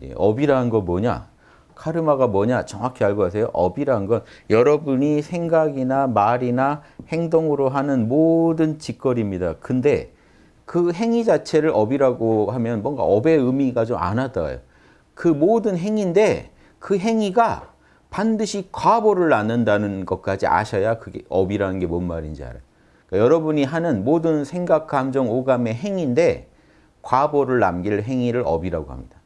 예, 업이라는 거 뭐냐? 카르마가 뭐냐? 정확히 알고 가세요. 업이라는 건 여러분이 생각이나 말이나 행동으로 하는 모든 짓거리입니다. 근데 그 행위 자체를 업이라고 하면 뭔가 업의 의미가 좀 안 와닿아요. 그 모든 행위인데 그 행위가 반드시 과보를 낳는다는 것까지 아셔야 그게 업이라는 게 뭔 말인지 알아요. 그러니까 여러분이 하는 모든 생각, 감정, 오감의 행위인데 과보를 남길 행위를 업이라고 합니다.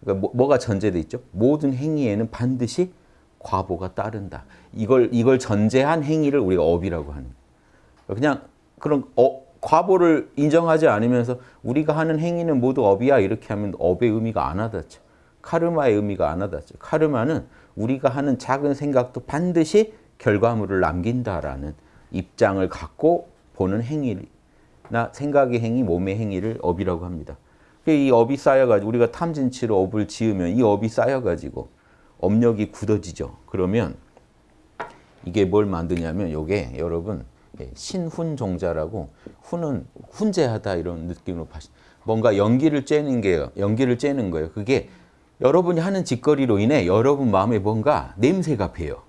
그러니까 뭐, 가 전제돼 있죠? 모든 행위에는 반드시 과보가 따른다. 이걸 이걸 전제한 행위를 우리가 업이라고 하는. 그냥 그런 어, 과보를 인정하지 않으면서 우리가 하는 행위는 모두 업이야 이렇게 하면 업의 의미가 안 와닿죠. 카르마의 의미가 안 와닿죠. 카르마는 우리가 하는 작은 생각도 반드시 결과물을 남긴다라는 입장을 갖고 보는 행위나 생각의 행위, 몸의 행위를 업이라고 합니다. 이 업이 쌓여가지고 우리가 탐진치로 업을 지으면 이 업이 쌓여가지고 업력이 굳어지죠. 그러면 이게 뭘 만드냐면 이게 여러분 예, 신훈종자라고 훈은 훈제하다 이런 느낌으로 뭔가 연기를 쬐는 게요. 연기를 쬐는 거예요. 그게 여러분이 하는 짓거리로 인해 여러분 마음에 뭔가 냄새가 배요.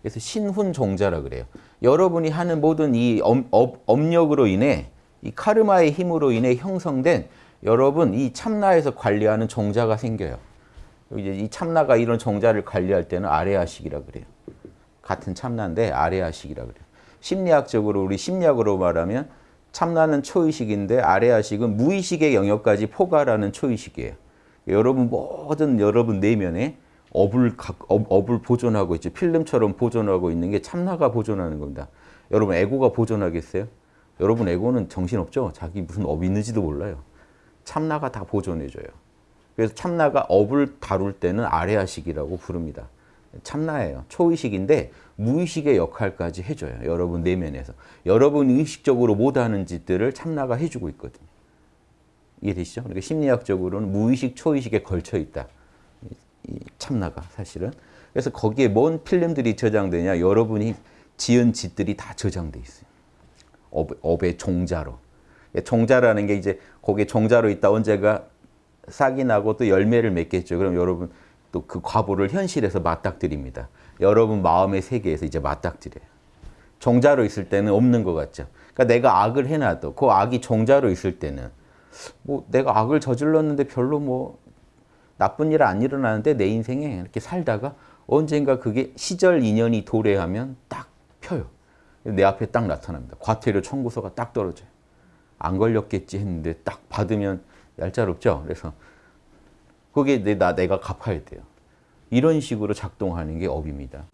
그래서 신훈종자라 그래요. 여러분이 하는 모든 이 업, 업, 업력으로 인해 이 카르마의 힘으로 인해 형성된 여러분 이 참나에서 관리하는 종자가 생겨요. 이제 이 참나가 이런 종자를 관리할 때는 아뢰야식이라 그래요. 같은 참나인데 아뢰야식이라 그래요. 심리학적으로 우리 심리학으로 말하면 참나는 초의식인데 아뢰야식은 무의식의 영역까지 포괄하는 초의식이에요. 여러분 모든 여러분 내면에 업을, 업, 을 보존하고 있죠. 필름처럼 보존하고 있는 게 참나가 보존하는 겁니다. 여러분 에고가 보존하겠어요? 여러분 에고는 정신없죠? 자기 무슨 업이 있는지도 몰라요. 참나가 다 보존해줘요. 그래서 참나가 업을 다룰 때는 아뢰야식이라고 부릅니다. 참나예요. 초의식인데 무의식의 역할까지 해줘요. 여러분 내면에서. 여러분 의식적으로 못하는 짓들을 참나가 해주고 있거든요. 이해되시죠? 그러니까 심리학적으로는 무의식, 초의식에 걸쳐 있다. 이 참나가 사실은. 그래서 거기에 뭔 필름들이 저장되냐? 여러분이 지은 짓들이 다 저장돼 있어요. 업, 업의 종자로. 종자라는 게 이제 거기에 종자로 있다 언젠가 싹이 나고 또 열매를 맺겠죠. 그럼 여러분 또 그 과보를 현실에서 맞닥뜨립니다. 여러분 마음의 세계에서 이제 맞닥뜨려요. 종자로 있을 때는 없는 것 같죠. 그러니까 내가 악을 해놔도 그 악이 종자로 있을 때는 뭐 내가 악을 저질렀는데 별로 뭐 나쁜 일 안 일어나는데 내 인생에 이렇게 살다가 언젠가 그게 시절 인연이 도래하면 딱 펴요. 내 앞에 딱 나타납니다. 과태료 청구서가 딱 떨어져요. 안 걸렸겠지 했는데 딱 받으면 얄짤없죠. 그래서 그게 내, 나, 내가 갚아야 돼요. 이런 식으로 작동하는 게 업입니다.